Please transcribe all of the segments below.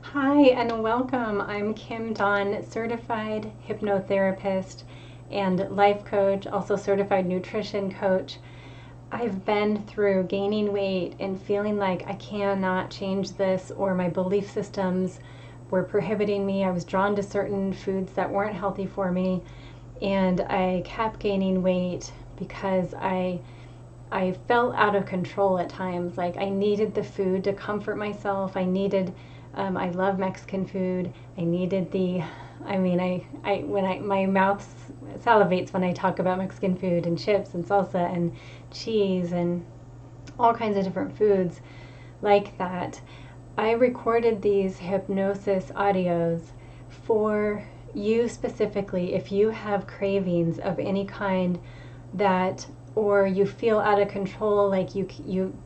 Hi, and welcome. I'm Kim Don, certified hypnotherapist and life coach, also certified nutrition coach. I've been through gaining weight and feeling like I cannot change this, or my belief systems were prohibiting me. I was drawn to certain foods that weren't healthy for me, and I kept gaining weight because I I felt out of control at times. Like I needed the food to comfort myself. I needed um, I love Mexican food. I needed the, I mean, I, I when I my mouth salivates when I talk about Mexican food and chips and salsa and cheese and all kinds of different foods like that. I recorded these hypnosis audios for you specifically if you have cravings of any kind that or you feel out of control like you you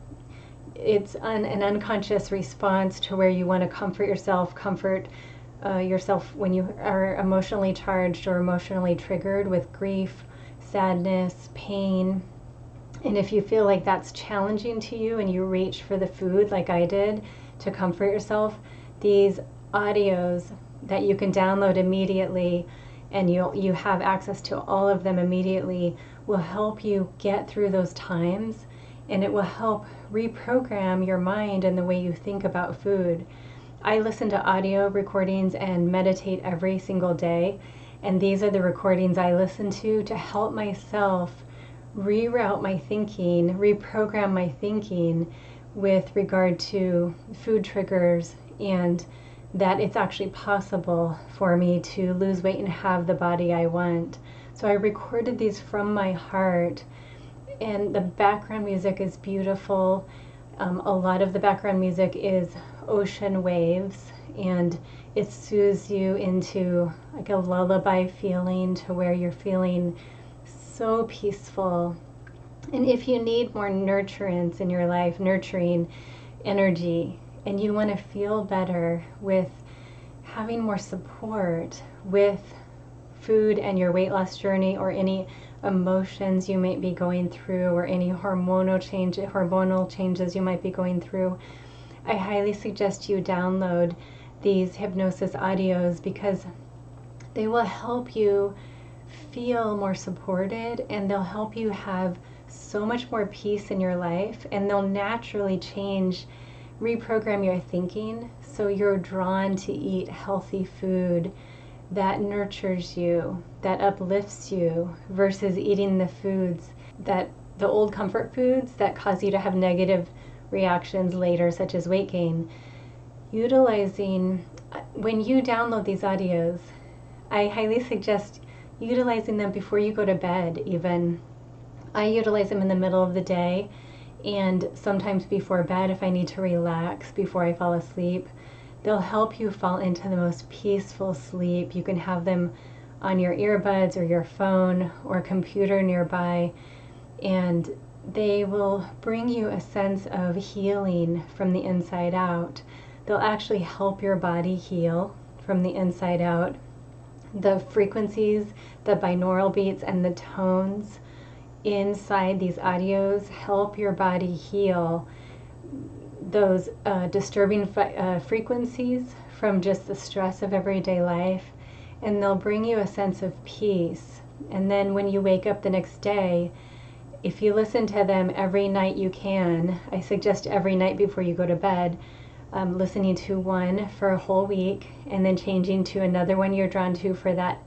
it's an, an unconscious response to where you want to comfort yourself, comfort uh, yourself when you are emotionally charged or emotionally triggered with grief, sadness, pain. And if you feel like that's challenging to you and you reach for the food like I did to comfort yourself, these audios that you can download immediately and you you have access to all of them immediately will help you get through those times and it will help reprogram your mind and the way you think about food. I listen to audio recordings and meditate every single day, and these are the recordings I listen to to help myself reroute my thinking, reprogram my thinking with regard to food triggers and that it's actually possible for me to lose weight and have the body I want. So I recorded these from my heart and the background music is beautiful. Um, a lot of the background music is ocean waves, and it soothes you into like a lullaby feeling to where you're feeling so peaceful. And if you need more nurturance in your life, nurturing energy, and you want to feel better with having more support with food and your weight loss journey or any emotions you might be going through or any hormonal change hormonal changes you might be going through i highly suggest you download these hypnosis audios because they will help you feel more supported and they'll help you have so much more peace in your life and they'll naturally change reprogram your thinking so you're drawn to eat healthy food that nurtures you, that uplifts you, versus eating the foods that the old comfort foods that cause you to have negative reactions later, such as weight gain. Utilizing, uh, when you download these audios, I highly suggest utilizing them before you go to bed, even. I utilize them in the middle of the day and sometimes before bed if I need to relax before I fall asleep. They'll help you fall into the most peaceful sleep. You can have them on your earbuds or your phone or computer nearby, and they will bring you a sense of healing from the inside out. They'll actually help your body heal from the inside out. The frequencies, the binaural beats, and the tones inside these audios help your body heal those uh, disturbing uh, frequencies from just the stress of everyday life, and they'll bring you a sense of peace. And then when you wake up the next day, if you listen to them every night you can, I suggest every night before you go to bed, um, listening to one for a whole week and then changing to another one you're drawn to for that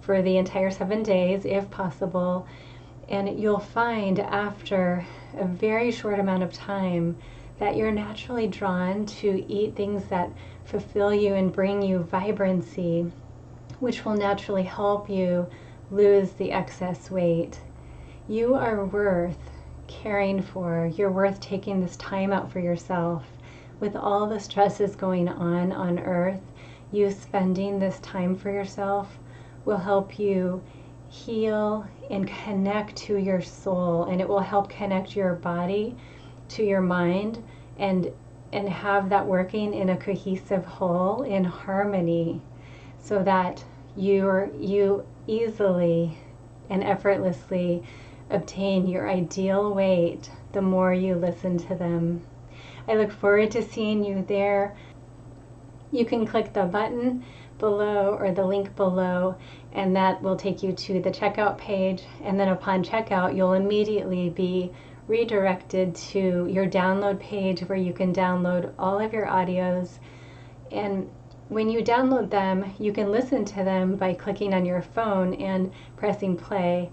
for the entire seven days if possible. And you'll find after a very short amount of time that you're naturally drawn to eat things that fulfill you and bring you vibrancy, which will naturally help you lose the excess weight. You are worth caring for. You're worth taking this time out for yourself. With all the stresses going on on earth, you spending this time for yourself will help you heal and connect to your soul and it will help connect your body to your mind and and have that working in a cohesive whole in harmony so that you you easily and effortlessly obtain your ideal weight the more you listen to them. I look forward to seeing you there. You can click the button below or the link below, and that will take you to the checkout page. And then upon checkout, you'll immediately be redirected to your download page where you can download all of your audios. And when you download them, you can listen to them by clicking on your phone and pressing play.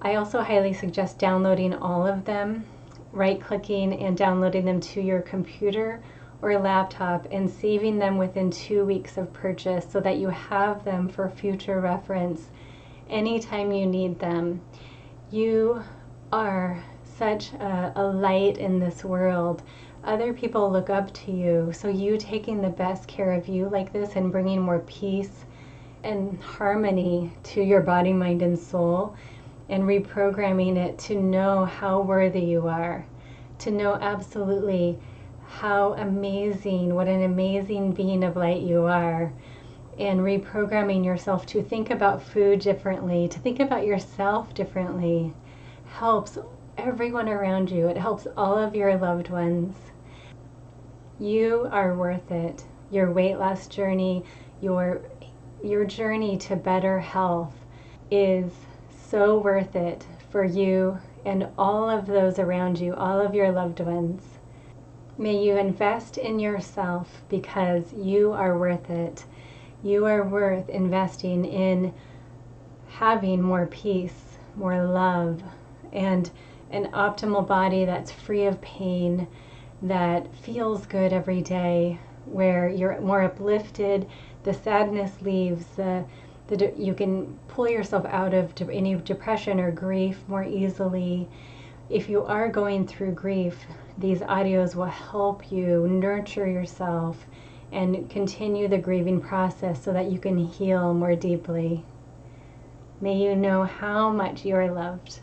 I also highly suggest downloading all of them, right clicking and downloading them to your computer or laptop and saving them within two weeks of purchase so that you have them for future reference anytime you need them. You are such a, a, light in this world. Other people look up to you, so you taking the best care of you like this and bringing more peace and harmony to your body, mind, and soul and reprogramming it to know how worthy you are, to know absolutely how amazing, what an amazing being of light you are, and reprogramming yourself to think about food differently, to think about yourself differently, helps everyone around you. It helps all of your loved ones. You are worth it. Your weight loss journey, your your journey to better health is so worth it for you and all of those around you, all of your loved ones. May you invest in yourself because you are worth it. You are worth investing in having more peace, more love, and an optimal body that's free of pain, that feels good every day, where you're more uplifted, the sadness leaves, the the, you can pull yourself out of de- any depression or grief more easily. If you are going through grief, these audios will help you nurture yourself and continue the grieving process so that you can heal more deeply. May you know how much you are loved.